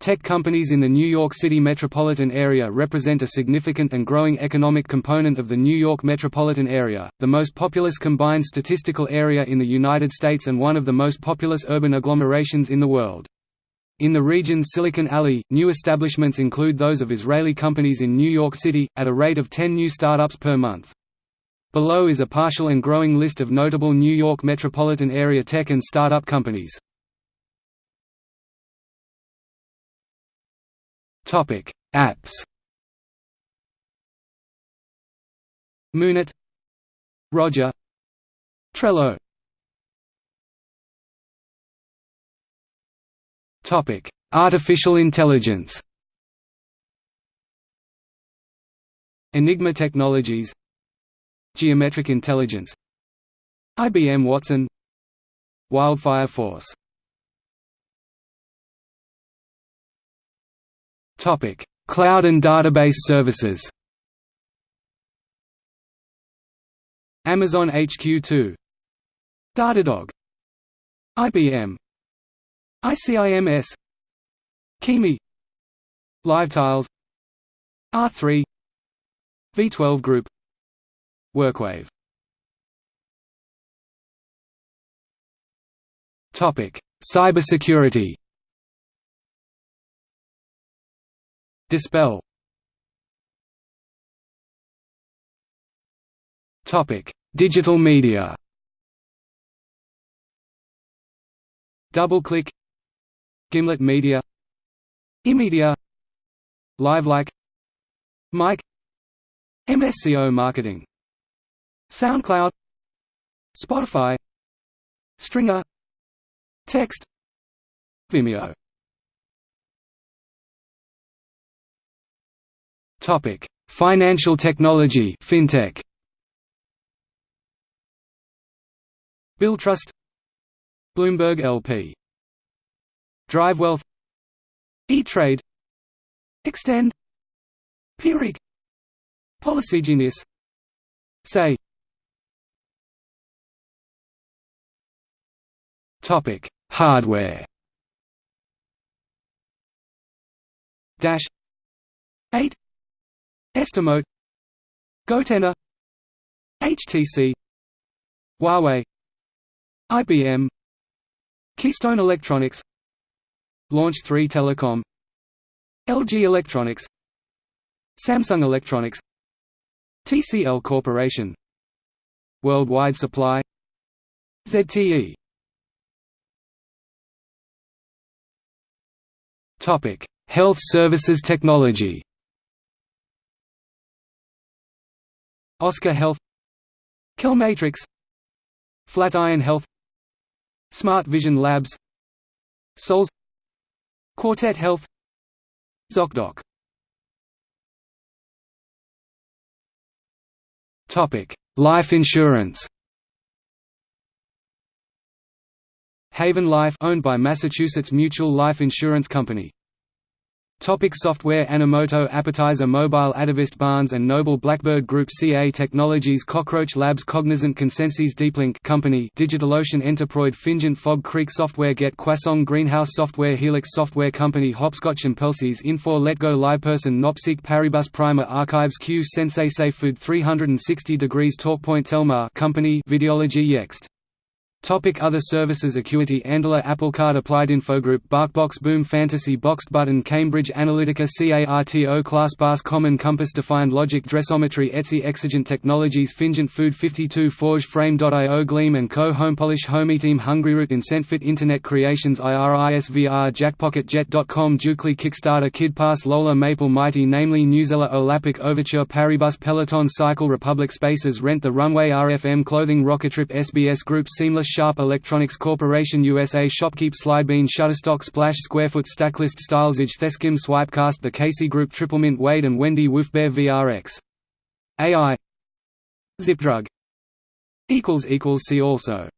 Tech companies in the New York City metropolitan area represent a significant and growing economic component of the New York metropolitan area, the most populous combined statistical area in the United States and one of the most populous urban agglomerations in the world. In the region's Silicon Alley, new establishments include those of Israeli companies in New York City, at a rate of 10 new startups per month. Below is a partial and growing list of notable New York metropolitan area tech and startup companies. Topic: Apps. Moonit, Roger, Trello. Topic: Artificial intelligence. Enigma Technologies, Geometric Intelligence, IBM Watson, Wildfire Force. Topic: Cloud and database services. Amazon HQ2, Datadog, IBM, ICIMS, Kimi, LiveTiles, R3, V12 Group, Workwave. Topic: Cybersecurity. Dispel. Topic: Digital media. DoubleClick, Gimlet Media, eMedia, LiveLike, Mic, MSCO Marketing, SoundCloud, Spotify, Stringr, Text, Vimeo. Topic: Financial technology, fintech. Billtrust, Bloomberg LP, DriveWealth, E-Trade, Extend, Pyrrhic, Policygenius, Say. Topic: Hardware. Dash. 8 Estimote Gotenna HTC Huawei IBM Keystone Electronics Launch 3 Telecom LG Electronics Samsung Electronics TCL Corporation Worldwide Supply ZTE Topic: Health Services Technology Oscar Health Kelmatrix Flatiron Health Smart Vision Labs Souls Quartet Health ZocDoc Topic: Life insurance. Haven Life owned by Massachusetts Mutual Life Insurance Company Topic software Animoto Appetizer Mobile Atavist Barnes & Noble Blackbird Group CA Technologies Cockroach Labs Cognizant Consensus Deeplink Company DigitalOcean Enterproid Fingent Fog Creek Software Get Quasong Greenhouse Software Helix Software Company Hopscotch and Pelsies Infor Letgo LivePerson Nopseek Paribus Primer Archives Q Sensei SafeFood 360 Degrees TalkPoint Telmar Company Videology Yext Topic Other services Acuity Andela Applecard Applied Infogroup BarkBox Boom Fantasy Boxed Button Cambridge Analytica CARTO ClassPass Common Compass Defined Logic Dressometry Etsy Exigent Technologies Fingent Food 52 Forge Frame.io Gleam & Co Homepolish HomeyTeam HungryRoot IncentFit Internet Creations IRISVR JackPocketJet.com Dukely Kickstarter KidPass Lola Maple Mighty Namely Newzilla Olapic Overture Paribus Peloton Cycle Republic Spaces Rent the Runway RFM Clothing Rockettrip SBS Group Seamless Sharp Electronics Corporation USA Shopkeep Slidebean Shutterstock Splash Squarefoot Stacklist Stylesage theSkimm Swipecast The Casey Group Triplemint Wade and Wendy Woofbear VRX AI Zipdrug See also